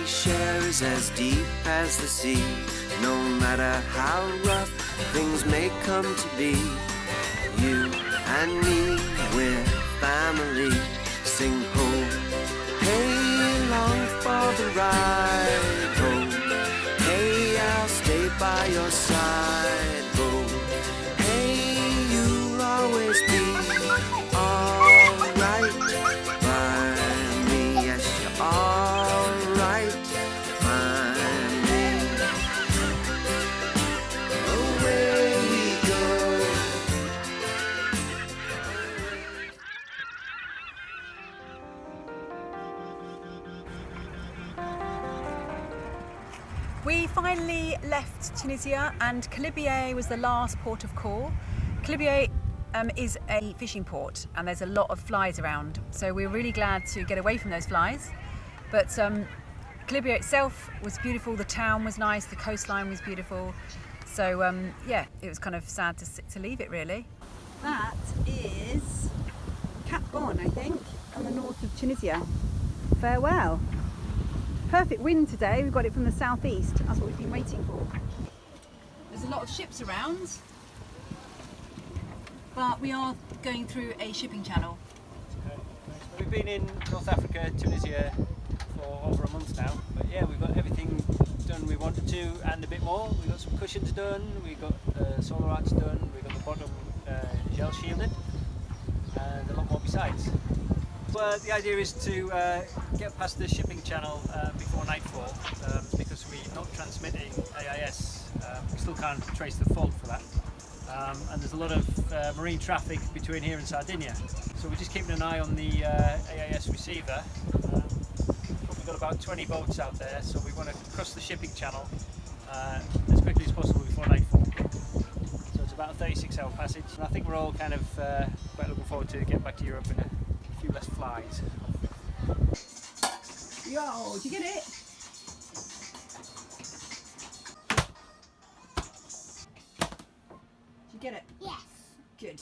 waters as deep as the sea. No matter how rough things may come to be, you and me, we're family. Sing ho, hey, long for the ride. Ho, hey, I'll stay by your side. Tunisia and Kelibia was the last port of call. Kelibia um, is a fishing port and there's a lot of flies around. So we we're really glad to get away from those flies. But um, Kelibia itself was beautiful, the town was nice, the coastline was beautiful. So um, yeah, it was kind of sad to, to leave it really. That is Cap Bon, I think, on the north of Tunisia. Farewell. Perfect wind today. We've got it from the southeast. That's what we've been waiting for. There's a lot of ships around, but we are going through a shipping channel. We've been in North Africa, Tunisia for over a month now, but yeah, we've got everything done we wanted to and a bit more. We've got some cushions done, we've got uh, solar arch done, we've got the bottom uh, gel shielded, and a lot more besides. Well, the idea is to uh, get past the shipping channel uh, before nightfall um, because we're not transmitting AIS. Still can't trace the fault for that. Um, and there's a lot of uh, marine traffic between here and Sardinia. So we're just keeping an eye on the uh, AIS receiver. Um, we've got about 20 boats out there, so we want to cross the shipping channel uh, as quickly as possible before nightfall. So it's about a 36 hour passage. And I think we're all kind of uh, quite looking forward to getting back to Europe in a few less flies. Yo, did you get it? Get it? Yes. Good.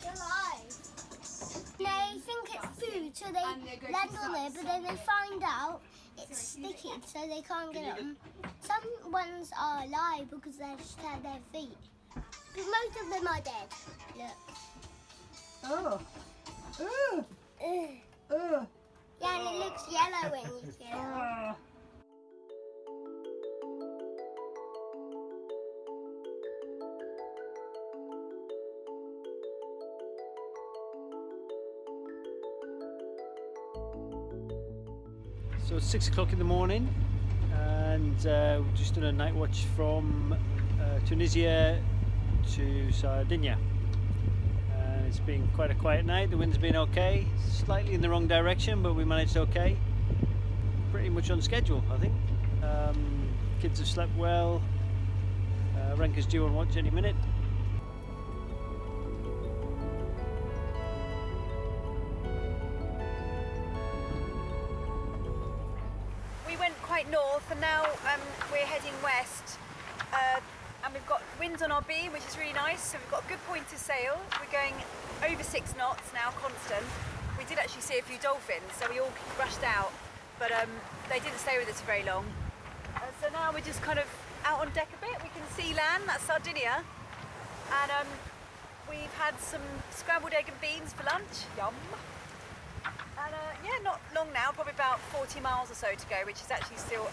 They're alive. They think it's food, so they land on it, but then they find out it's sticky, so they can't get them. Some ones are alive because they just had their feet. But most of them are dead. Look. Oh. Oh. Ugh. Oh. Yeah, and it looks yellow when you feel it. So it's six o'clock in the morning, and uh, we've just done a night watch from uh, Tunisia to Sardinia. And it's been quite a quiet night. The wind's been okay, slightly in the wrong direction, but we managed okay. Pretty much on schedule, I think. Um, kids have slept well. Uh, Renka's due on watch any minute. Which is really nice. So we've got a good point to sail. We're going over six knots now, constant. We did actually see a few dolphins, so we all rushed out, but um, they didn't stay with us for very long. Uh, so now we're just kind of out on deck a bit. We can see land, that's Sardinia. And um, we've had some scrambled egg and beans for lunch. Yum. And uh, yeah, not long now, probably about 40 miles or so to go, which is actually still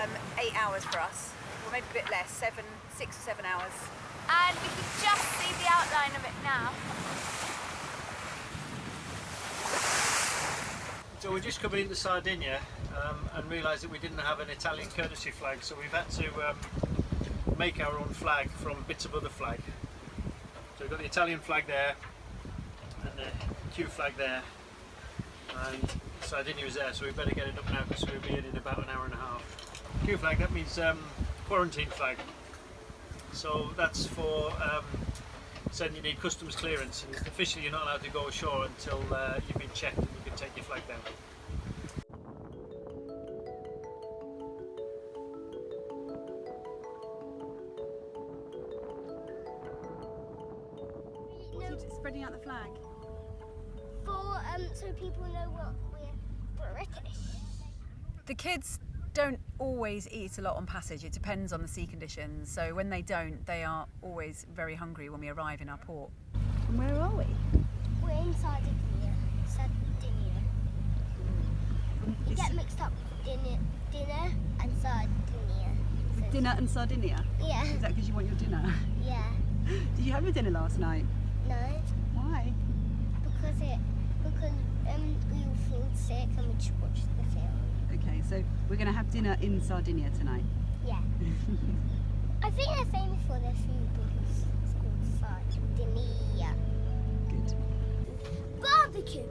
um, eight hours for us, or maybe a bit less, seven, six or seven hours. And we can just see the outline of it now. So we're just coming into Sardinia um, and realised that we didn't have an Italian courtesy flag, so we've had to um, make our own flag from bits of other flag. So we've got the Italian flag there, and the Q flag there, and Sardinia is there, so we better get it up now because we'll be in in about an hour and a half. Q flag, that means um, quarantine flag. So that's for um, saying you need customs clearance, and officially you're not allowed to go ashore until uh, you've been checked and you can take your flag down. Spreading out the flag. For um, so people know what we're British. The kids don't always eat a lot on passage. It depends on the sea conditions. So when they don't, they are always very hungry when we arrive in our port. And where are we? We're in Sardinia. Sardinia. You get mixed up with dinner, dinner and Sardinia. So- Dinner and Sardinia. Yeah, Is that because you want your dinner? yeah. Did you have your dinner last night? No, Why? because it because um we all feel sick and we just watched the film. Okay, so we're going to have dinner in Sardinia tonight. Yeah. I think they're famous for their food because it's called Sardinia. Good. Barbecue,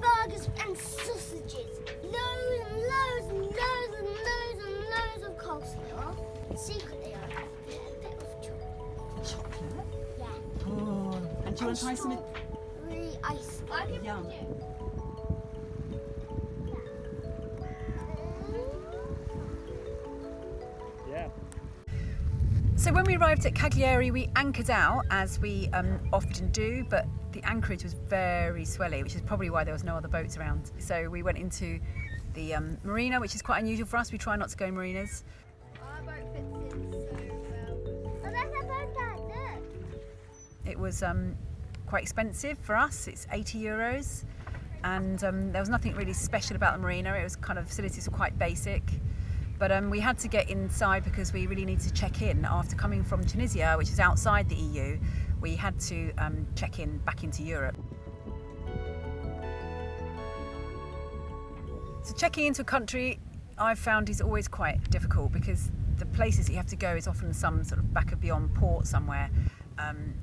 burgers and sausages, loads and loads and loads and loads and loads of coleslaw. Secretly, I have a bit of chocolate. Chocolate? Yeah. Oh. And do you want to try some? Really ice. Yum. So when we arrived at Cagliari, we anchored out as we um, often do, but the anchorage was very swelly, which is probably why there was no other boats around. So we went into the um, marina, which is quite unusual for us. We try not to go in marinas. Our boat fits in so well. Oh, there's boat there. Look. It was um, quite expensive for us. It's 80 euros, and um, there was nothing really special about the marina. It was kind of facilities were quite basic, but um, we had to get inside because we really need to check in after coming from Tunisia, which is outside the EU. We had to um, check in back into Europe. So checking into a country, I've found is always quite difficult because the places you have to go is often some sort of back of beyond port somewhere. Um,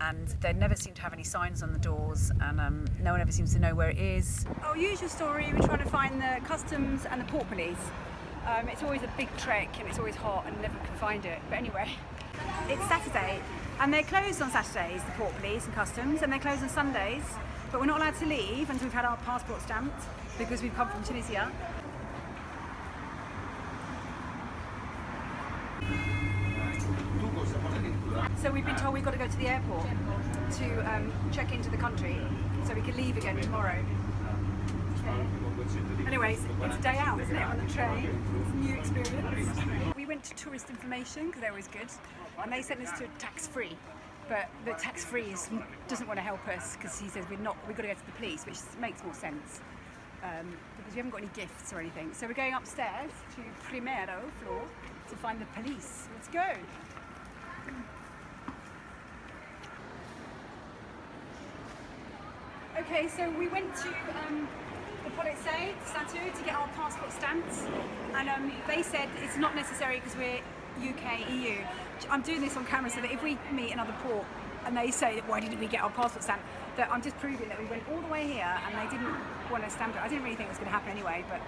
and they never seem to have any signs on the doors, and um, no one ever seems to know where it is. Our usual story, we're trying to find the customs and the port police. Um, it's always a big trek and it's always hot and never can find it. But anyway, it's Saturday and they're closed on Saturdays, the port police and customs, and they're closed on Sundays. But we're not allowed to leave until we've had our passport stamped because we've come from Tunisia. So we've been told we've got to go to the airport to um, check into the country so we can leave again tomorrow. Anyways, it's a day out, isn't it, on the train? It's a new experience. We went to tourist information because they're always good, and they sent us to tax free. But the tax free doesn't want to help us because he says we're not. We've got to go to the police, which makes more sense um, because we haven't got any gifts or anything. So we're going upstairs to Primero floor to find the police. Let's go. Okay, so we went to um, Polizei Satu to get our passport stamped, and um, they said it's not necessary because we're UK, EU. I'm doing this on camera so that if we meet another port and they say, why didn't we get our passport stamped, that I'm just proving that we went all the way here and they didn't want to stamp it. I didn't really think it was going to happen anyway, but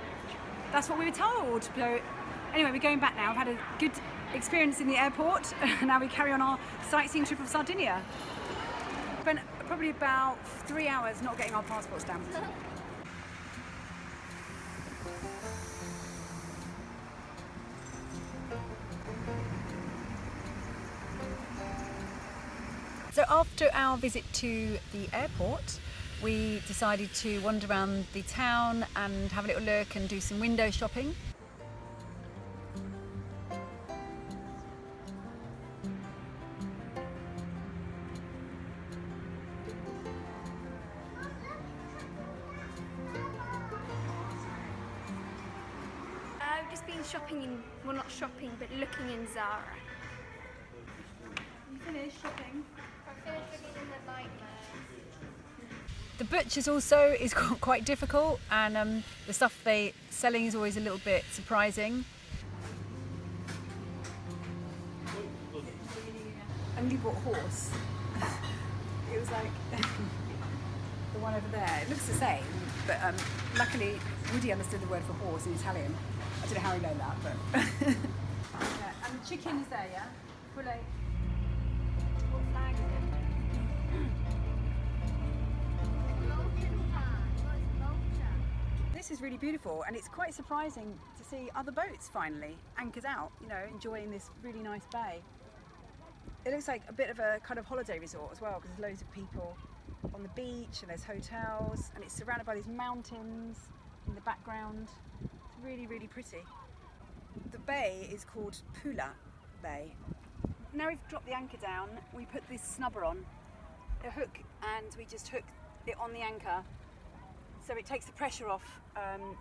that's what we were told. So anyway, we're going back now. I've had a good experience in the airport. now we carry on our sightseeing trip of Sardinia. Spent probably about three hours not getting our passport stamped. After our visit to the airport, we decided to wander around the town and have a little look and do some window shopping. I've just been shopping in, well not shopping, but looking in Zara. You finished shopping? The butchers also is quite difficult, and um, the stuff they selling is always a little bit surprising. only bought horse. it was like the one over there. It looks the same, but um, luckily Woody understood the word for horse in Italian. I don't know how he learned that, but. yeah, and the chicken is there, yeah? Poulet. Is really beautiful, and it's quite surprising to see other boats finally anchored out, you know, enjoying this really nice bay. It looks like a bit of a kind of holiday resort as well because there's loads of people on the beach and there's hotels and it's surrounded by these mountains in the background. It's really, really pretty. The bay is called Pula Bay. Now we've dropped the anchor down, we put this snubber on, a hook, and we just hook it on the anchor so it takes the pressure off um,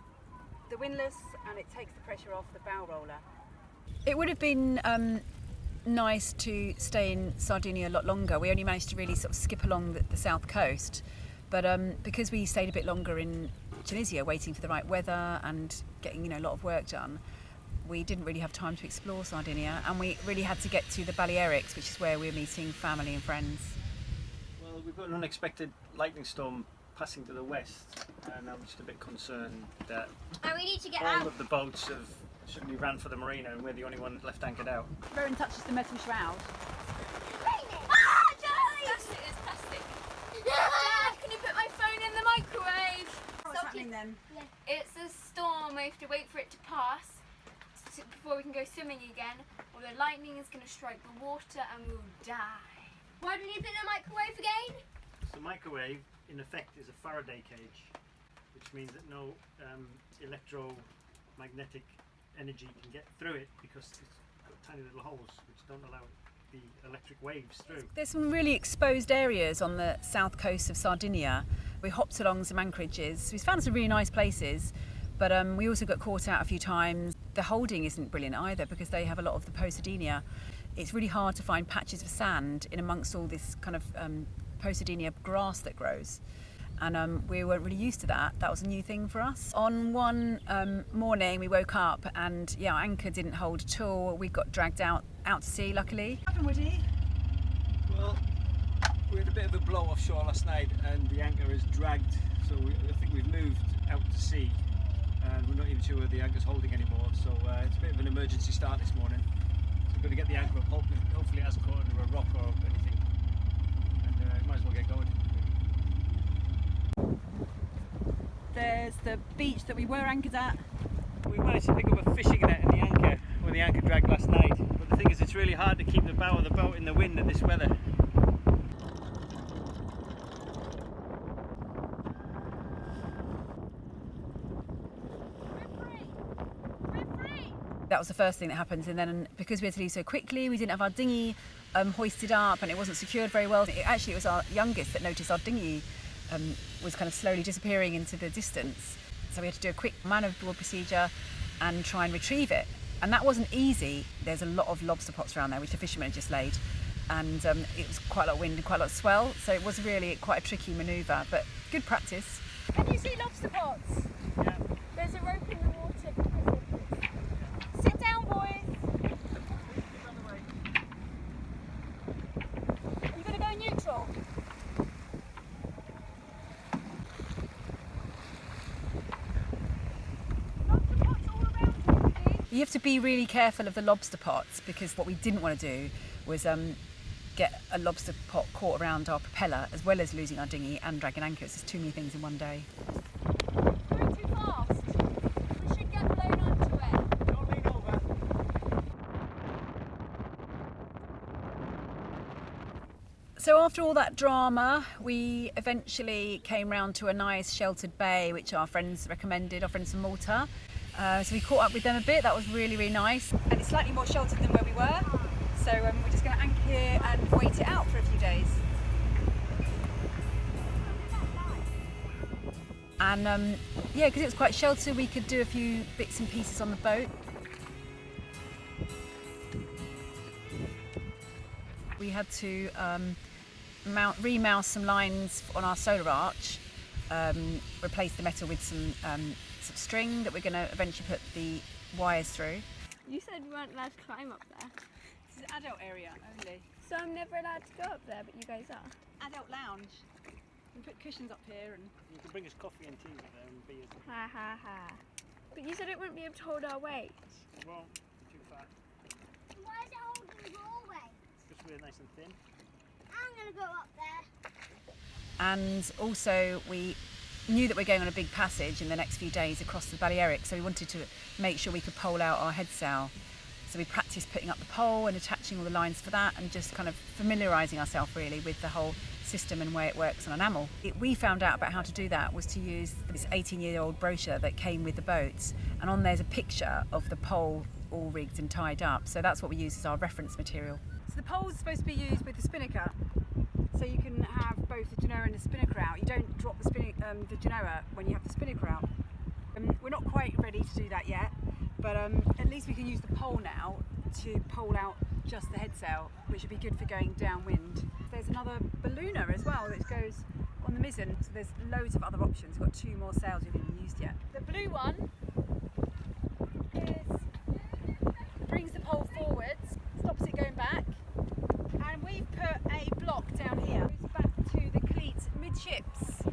the windlass and it takes the pressure off the bow roller. It would have been um, nice to stay in Sardinia a lot longer. We only managed to really sort of skip along the, the south coast, but um, because we stayed a bit longer in Tunisia, waiting for the right weather and getting you know a lot of work done, we didn't really have time to explore Sardinia, and we really had to get to the Balearics, which is where we're meeting family and friends. Well, we've got an unexpected lightning storm passing to the west, and I'm just a bit concerned that And we need to get all out. of the boats have suddenly ran for the marina, and we're the only one left anchored out. Rowan touches the metal shroud. Ah, Charlie! Plastic is plastic. Dad, can you put my phone in the microwave? What's happening then? It's a storm. We have to wait for it to pass s- before we can go swimming again, or the lightning is going to strike the water and we'll die. Why did you put in the microwave again? The microwave, in effect, is a Faraday cage, which means that no um, electromagnetic energy can get through it because it's got tiny little holes which don't allow the electric waves through. There's some really exposed areas on the south coast of Sardinia. We hopped along some anchorages. We found some really nice places, but um, we also got caught out a few times. The holding isn't brilliant either because they have a lot of the Posidonia. It's really hard to find patches of sand in amongst all this kind of um, Posidonia grass that grows. And um, we weren't really used to that. That was a new thing for us. On one um, morning, we woke up and yeah, our anchor didn't hold at all. We got dragged out out to sea, luckily. What happened, Woody? Well, we had a bit of a blow offshore last night and the anchor is dragged, so we, I think we've moved out to sea and we're not even sure where the anchor's holding anymore, so uh, it's a bit of an emergency start this morning. So we've got to get the anchor up, hopefully, hopefully it hasn't caught under a rock or anything, and might as well get going. There's the beach that we were anchored at. We managed to pick up a fishing net in the anchor when the anchor dragged last night, but the thing is it's really hard to keep the bow of the boat in the wind in this weather. That was the first thing that happened, and then because we had to leave so quickly, we didn't have our dinghy um, hoisted up, and it wasn't secured very well. It, actually, it was our youngest that noticed our dinghy um, was kind of slowly disappearing into the distance. So we had to do a quick man overboard procedure and try and retrieve it. And that wasn't easy. There's a lot of lobster pots around there, which the fishermen had just laid, and um, it was quite a lot of wind and quite a lot of swell. So it was really quite a tricky manoeuvre, but good practice. Can you see lobster pots? Yeah. There's a rope in the water. Sit down, boys. Are you going to go neutral? Lobster pots all around you, have to be really careful of the lobster pots because what we didn't want to do was um, get a lobster pot caught around our propeller as well as losing our dinghy and dragging anchors. There's too many things in one day. So after all that drama, we eventually came round to a nice sheltered bay, which our friends recommended, our friends from Malta. Uh, so we caught up with them a bit. That was really, really nice. And it's slightly more sheltered than where we were. So um, we're just going to anchor here and wait it out for a few days. And um, yeah, because it was quite sheltered, we could do a few bits and pieces on the boat. We had to um, mount, remouse some lines on our solar arch, um, replace the metal with some, some string that we're going to eventually put the wires through. You said we weren't allowed to climb up there. This is adult area only. So I'm never allowed to go up there, but you guys are. Adult lounge. We put cushions up here and You can bring us coffee and tea with there and beers. Ha ha ha. But you said it wouldn't be able to hold our weight. Well, too far. Why is it holding your weight? Just we're nice and thin. I'm going to go up there. and also we knew that we're going on a big passage in the next few days across the Balearic, so we wanted to make sure we could pole out our head sail. So we practiced putting up the pole and attaching all the lines for that, and just kind of familiarising ourselves really with the whole system and way it works on an Amel. It, we found out about how to do that was to use this 18 year old brochure that came with the boats, and on there's a picture of the pole all rigged and tied up. So that's what we use as our reference material. So the pole's supposed to be used with the spinnaker, so you can have both the genoa and the spinnaker out. You don't drop the, spinning, um, the genoa when you have the spinnaker out. Um, we're not quite ready to do that yet, but um, at least we can use the pole now to pole out just the head sail, which would be good for going downwind. There's another ballooner as well that goes on the mizzen, so there's loads of other options. We've got two more sails we haven't used yet. The blue one is brings the pole forwards, stops it going back, and we've put a block down here. Goes back to the cleat midships.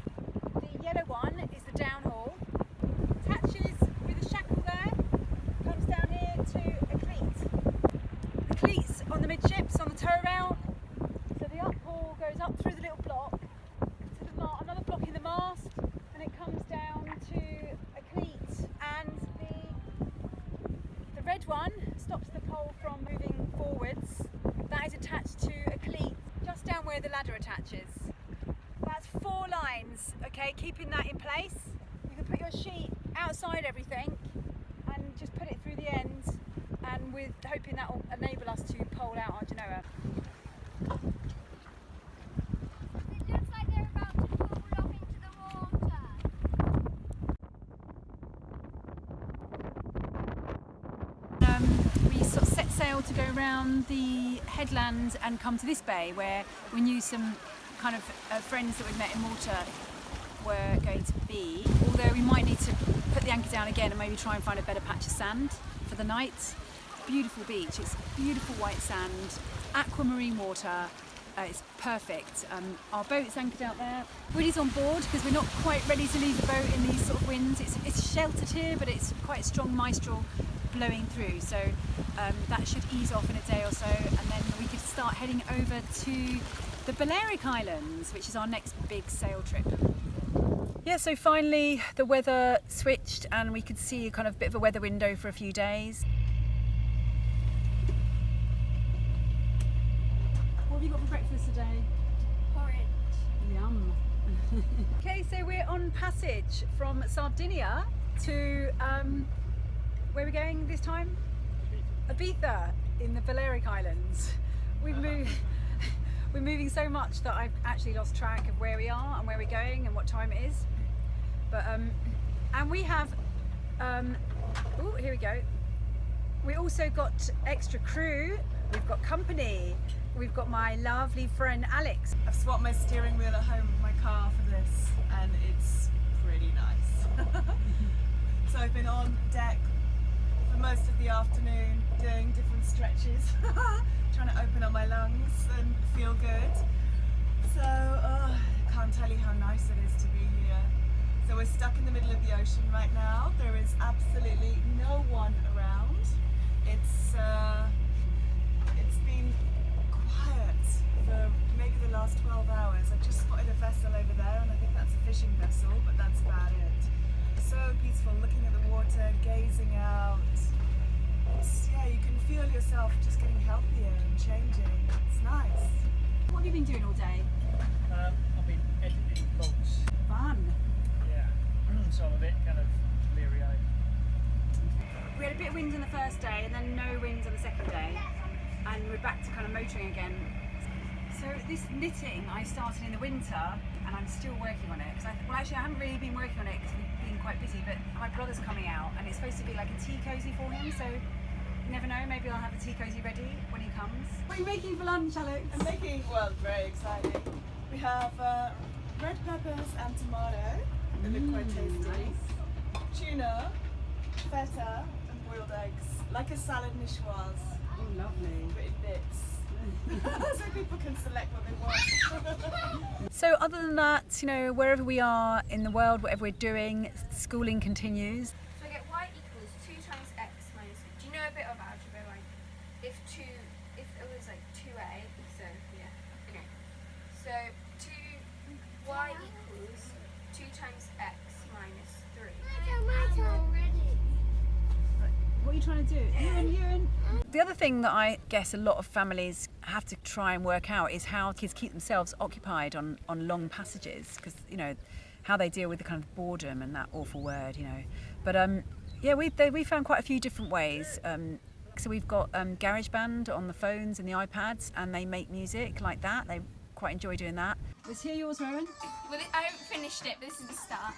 The yellow one is the downhaul. Attaches with a shackle there, comes down here to a cleat. The cleats on the midships on the tow rail. So the uphaul goes up through the little block to the ma- another block in the mast, and it comes down to a cleat. And the the red one stops the pole from moving forwards. That is attached to a cleat just down where the ladder attaches. That's four lines, okay, keeping that in place. You can put your sheet outside everything and just put it through the ends and with hoping that will enable us to pole out our Genoa. It looks like they're about to fall off into the water. Um, we sort of set sail to the headland and come to this bay where we knew some kind of uh, friends that we'd met in Malta were going to be. Although we might need to put the anchor down again and maybe try and find a better patch of sand for the night. Beautiful beach, it's beautiful white sand, aquamarine water. Uh, it's perfect. Um, our boat's anchored out there. Woody's on board because we're not quite ready to leave the boat in these sort of winds. It's, it's sheltered here, but it's quite a strong maestral blowing through. So um, that should ease off in a day or so, and then we could start heading over to the Balearic Islands, which is our next big sail trip. Yeah, so finally the weather switched and we could see a kind of bit of a weather window for a few days. What have you got for breakfast today? Porridge. Yum. okay, so we're on passage from Sardinia to um, where are we going this time? Ibiza in the Balearic Islands. We've moved. We're moving so much that I've actually lost track of where we are and where we're going and what time it is. But um, and we have. Um, oh, here we go. We also got extra crew. We've got company. We've got my lovely friend Alex. I've swapped my steering wheel at home with my car for this, and it's pretty nice. so I've been on deck for most of the afternoon doing different stretches, trying to open up my lungs and feel good. So oh, can't tell you how nice it is to be here. So we're stuck in the middle of the ocean right now. There is absolutely no one around. It's uh, it's been quiet for maybe the last 12 hours. I just spotted a vessel over there and I think that's a fishing vessel, but that's about it. So peaceful, looking at the water, gazing out. It's, yeah, you can feel yourself just getting healthier and changing. It's nice. What have you been doing all day? Um, I've been editing vlogs. Fun. Yeah. so I'm a bit kind of leery-eyed. We had a bit of wind on the first day and then no wind on the second day, and we're back to kind of motoring again. So this knitting I started in the winter, and I'm still working on it. Cause I, well, actually, I haven't really been working on it because we've been quite busy. But my brother's coming out, and it's supposed to be like a tea cozy for him. So you never know. Maybe I'll have a tea cozy ready when he comes. What are you making for lunch, Alex? I'm making, well, very exciting. We have uh, red peppers and tomato. They look quite tasty. Tuna, feta, and boiled eggs. Like a salad niçoise, Oh, lovely. but in bits. so people can select what they want. So, other than that, you know, wherever we are in the world, whatever we're doing, schooling continues. So I get y equals 2 times x minus. Do you know a bit of algebra? Like, if 2, if it was like 2a, so yeah. Okay. So 2, y equals 2 times x minus 3. I know my already. What are you trying to do? Ewan, Ewan. The other thing that I guess a lot of families have to try and work out is how kids keep themselves occupied on, on long passages because, you know, how they deal with the kind of boredom and that awful word, you know. But um, yeah, we, they, we found quite a few different ways. Um, so we've got um, GarageBand on the phones and the iPads and they make music like that. They quite enjoy doing that. Let's hear yours, Rowan. Well, I haven't finished it, but this is the start.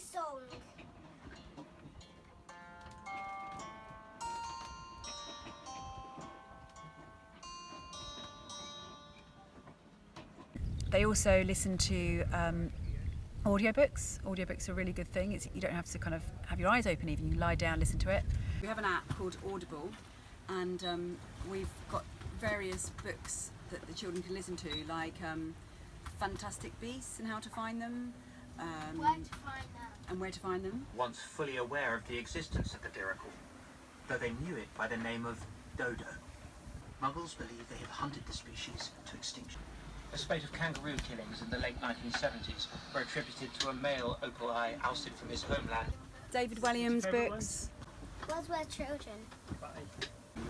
Song. They also listen to um, audiobooks. Audiobooks are a really good thing. It's, you don't have to kind of have your eyes open even. You lie down, listen to it. We have an app called Audible, and um, we've got various books that the children can listen to, like um, Fantastic Beasts and how to find them, um, Where to find that? and where to find them. once fully aware of the existence of the Diricawl, though they knew it by the name of dodo. Muggles believe they have hunted the species to extinction. A spate of kangaroo killings in the late 1970s were attributed to a male Opaleye ousted from his homeland. David Walliams books. Words Where Children.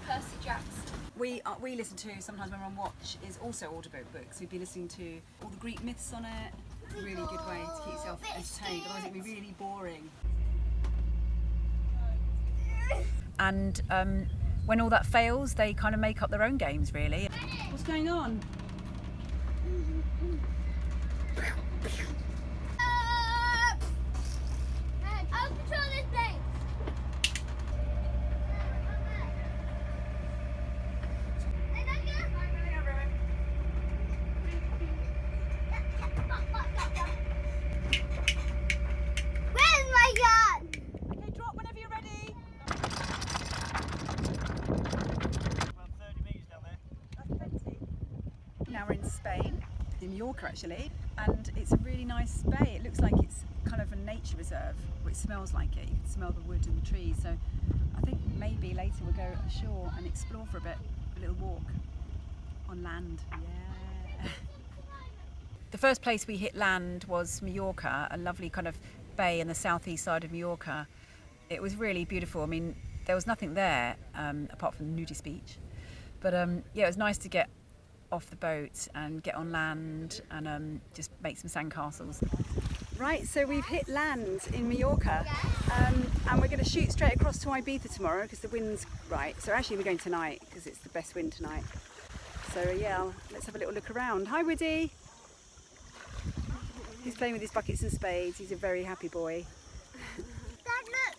Percy Jackson. We uh, we listen to sometimes when we're on watch is also audiobook books. We'd be listening to all the Greek myths on it. Really good way to keep yourself entertained. Otherwise it'd be really boring. And um, when all that fails, they kind of make up their own games. Really. What's going on? Uh, I'll control this place. Where's my gun? Okay, drop whenever you're ready. About 30 metres down there. That's plenty. Now we're in Spain, actually, and it's a really nice bay. It looks like it's kind of a nature reserve, it smells like it. You can smell the wood and the trees. So I think maybe later we'll go ashore and explore for a bit, a little walk on land. Yeah. the first place we hit land was Mallorca, a lovely kind of bay in the southeast side of Mallorca. It was really beautiful. I mean, there was nothing there um, apart from the nudist beach. But um, yeah, it was nice to get off the boat and get on land and um, just make some sandcastles. Right, so we've hit land in Mallorca um, and we're going to shoot straight across to Ibiza tomorrow because the wind's right. So actually we're going tonight because it's the best wind tonight. So yeah, let's have a little look around. Hi Woody! He's playing with his buckets and spades. He's a very happy boy. Dad, look.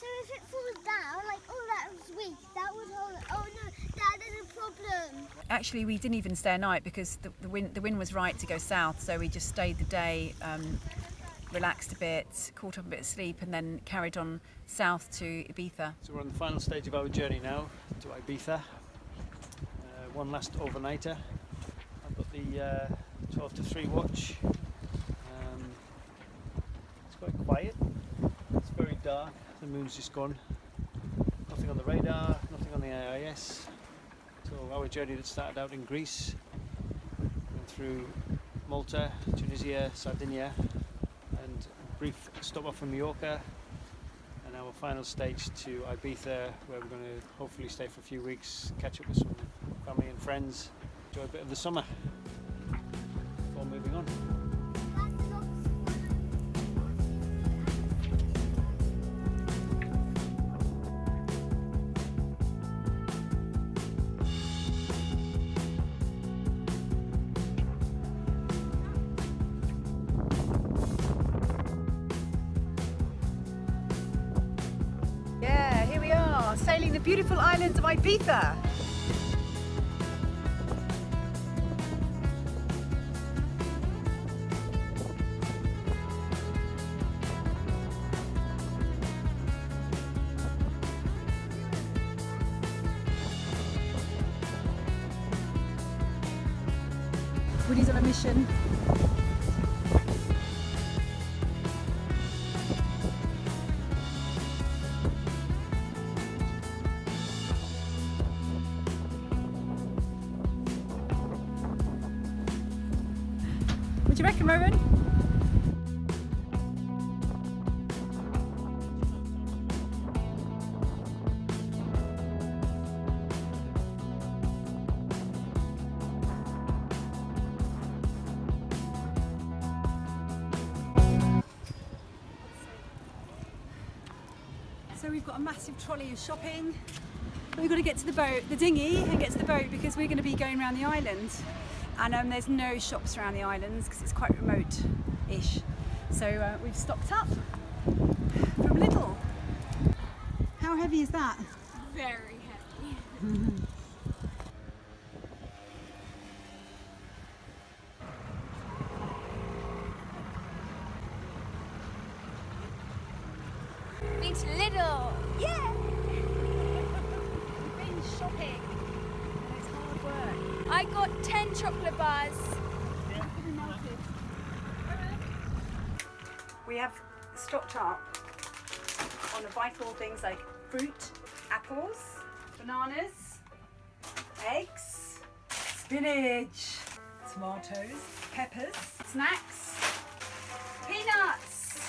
So if it falls down, like, oh, that was weak. That was hold Oh no, Dad, there's a problem. Actually, we didn't even stay a night because the, the wind the wind was right to go south. So we just stayed the day, um, relaxed a bit, caught up a bit of sleep, and then carried on south to Ibiza. So we're on the final stage of our journey now to Ibiza. Uh, one last overnighter. I've got the uh, 12 to 3 watch. Um, it's quite quiet. It's very dark. The moon's just gone. Nothing on the radar, nothing on the AIS. Our journey that started out in Greece, went through Malta, Tunisia, Sardinia, and a brief stop off in Mallorca, and our final stage to Ibiza, where we're going to hopefully stay for a few weeks, catch up with some family and friends, enjoy a bit of the summer before moving on. Beautiful island of Ibiza. We've got a massive trolley of shopping. But we've got to get to the boat, the dinghy, and get to the boat because we're going to be going around the island. And um, there's no shops around the islands because it's quite remote-ish. So uh, we've stocked up from Lidl. How heavy is that? Very heavy. Bananas, eggs, spinach, tomatoes, peppers, snacks, peanuts,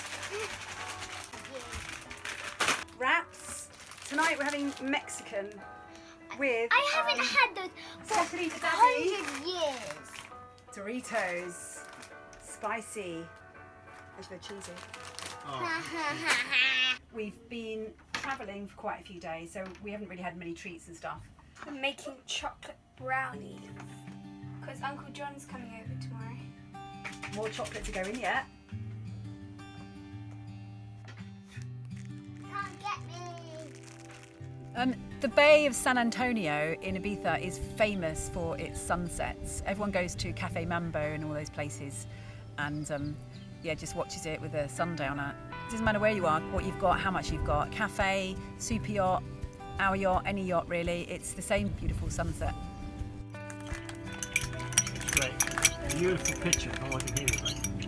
wraps. Tonight we're having Mexican with I haven't um, had those for Stephanie hundred years. Doritos, spicy, and they're cheesy. We've been travelling for quite a few days, so we haven't really had many treats and stuff. I'm making chocolate brownies. Because Uncle John's coming over tomorrow. More chocolate to go in yet. Can't get me. Um, the Bay of San Antonio in Ibiza is famous for its sunsets. Everyone goes to Cafe Mambo and all those places, and um, yeah, just watches it with a sundowner. Doesn't matter where you are, what you've got, how much you've got. Cafe, super yacht, our yacht, any yacht really. It's the same beautiful sunset. Great. Beautiful picture. All I can hear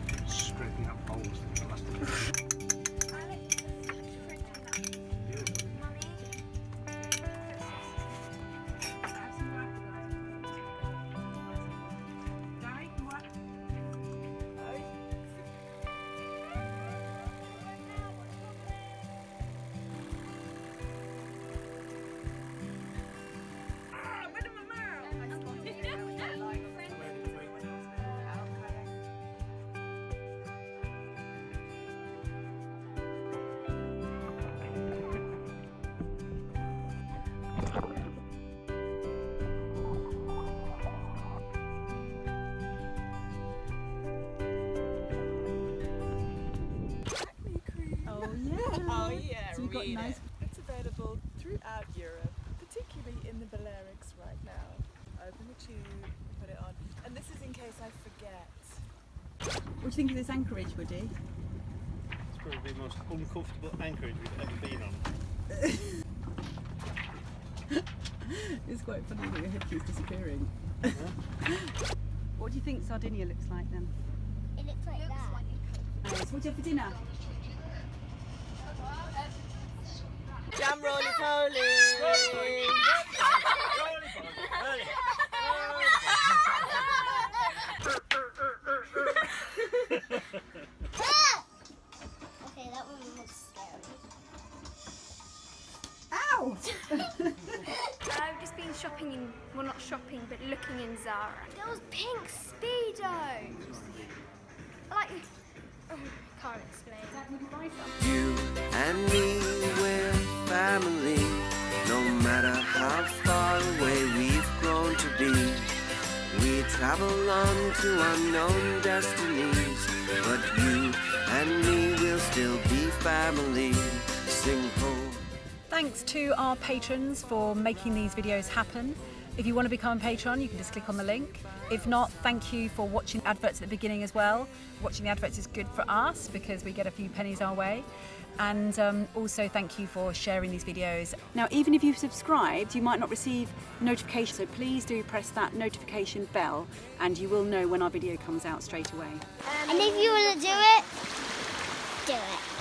yeah, So you've got nice- it. It's available throughout Europe, particularly in the Balearics right now. Open the tube, put it on, and this is in case I forget. What do you think of this anchorage, Woody? It's probably the most uncomfortable anchorage we've ever been on. It's quite funny that your head keeps disappearing. what do you think Sardinia looks like then? It looks like that. Alice, what do you have for dinner? Jam roly! Okay, that one was scary. Ow! I've just been shopping in, well not shopping, but looking in Zara. Those pink speedos. Like, oh, can't explain. You and me, we're family. No matter how far away we've grown to be, we travel on to unknown destinies. But you and me will still be family. Sing ho. Thanks to our patrons for making these videos happen. If you want to become a patron, you can just click on the link. If not, thank you for watching adverts at the beginning as well. Watching the adverts is good for us because we get a few pennies our way and um, also thank you for sharing these videos. Now even if you've subscribed you might not receive notifications so please do press that notification bell and you will know when our video comes out straight away. Um, and if you want to do it, do it.